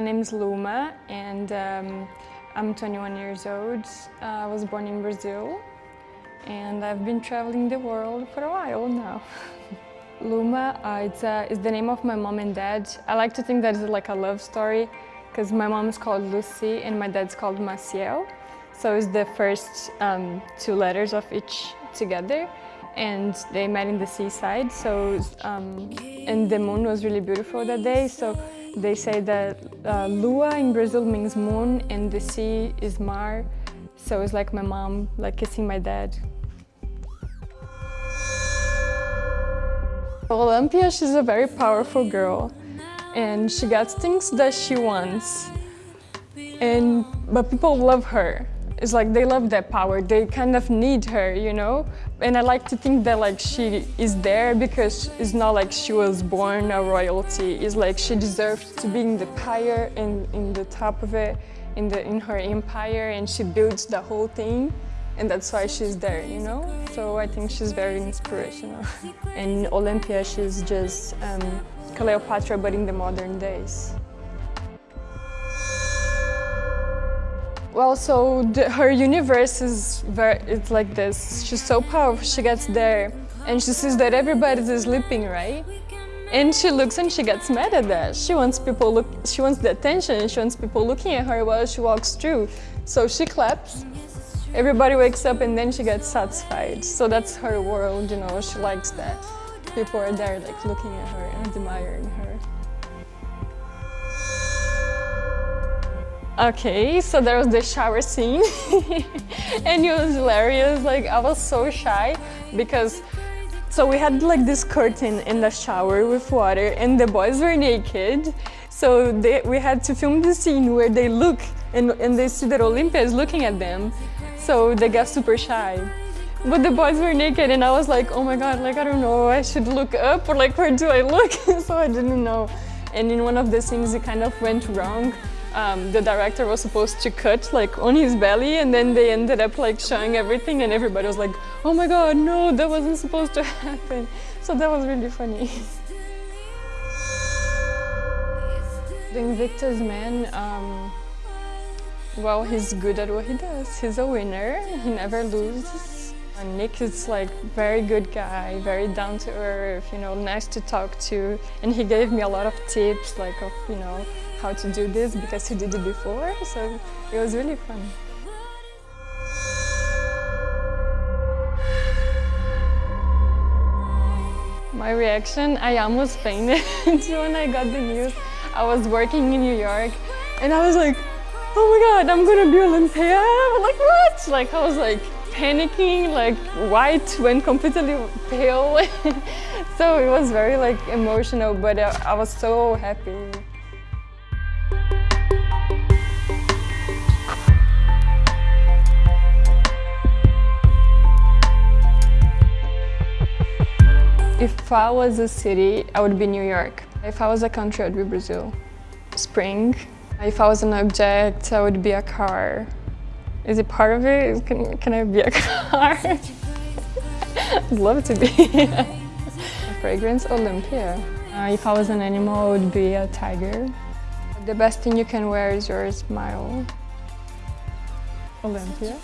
name is Luma and um, I'm 21 years old. I was born in Brazil and I've been traveling the world for a while now. Luma uh, it's, uh, it's the name of my mom and dad. I like to think that it's like a love story because my mom is called Lucy and my dad's called Maciel. So it's the first um, two letters of each together and they met in the seaside. So um, and the moon was really beautiful that day. So they say that uh, Lua in Brazil means moon and the sea is mar. So it's like my mom like kissing my dad. Olympia, she's a very powerful girl and she gets things that she wants. And but people love her. It's like they love that power. They kind of need her, you know? And I like to think that like she is there because it's not like she was born a royalty. It's like she deserves to be in the pyre and in the top of it, in, the, in her empire, and she builds the whole thing. And that's why she's there, you know? So I think she's very inspirational. and Olympia, she's just um, Cleopatra, but in the modern days. Well, so the, her universe is very, it's like this. She's so powerful, she gets there and she sees that everybody's sleeping, right? And she looks and she gets mad at that. She wants people look, she wants the attention she wants people looking at her while she walks through. So she claps, everybody wakes up and then she gets satisfied. So that's her world, you know, she likes that. People are there like looking at her and admiring her. Okay, so there was the shower scene and it was hilarious. Like I was so shy because so we had like this curtain in the shower with water and the boys were naked. So they, we had to film the scene where they look and, and they see that Olympia is looking at them. So they got super shy. But the boys were naked and I was like, oh my god, like I don't know, I should look up or like where do I look? so I didn't know. And in one of the scenes it kind of went wrong um, the director was supposed to cut like on his belly and then they ended up like showing everything and everybody was like oh my god no that wasn't supposed to happen. So that was really funny. The Invictus man um, well he's good at what he does. He's a winner. He never loses and Nick is like very good guy, very down to earth, you know, nice to talk to. And he gave me a lot of tips like of, you know, how to do this because he did it before, so it was really fun. My reaction, I almost fainted when I got the news. I was working in New York and I was like, oh my god, I'm gonna be Olympia. Like what? Like I was like panicking, like white, went completely pale. so it was very like emotional, but uh, I was so happy. If I was a city, I would be New York. If I was a country, I'd be Brazil. Spring. If I was an object, I would be a car. Is it part of it? Can, can I be a car? I'd love to be. fragrance, Olympia. Uh, if I was an animal, I would be a tiger. The best thing you can wear is your smile. Olympia.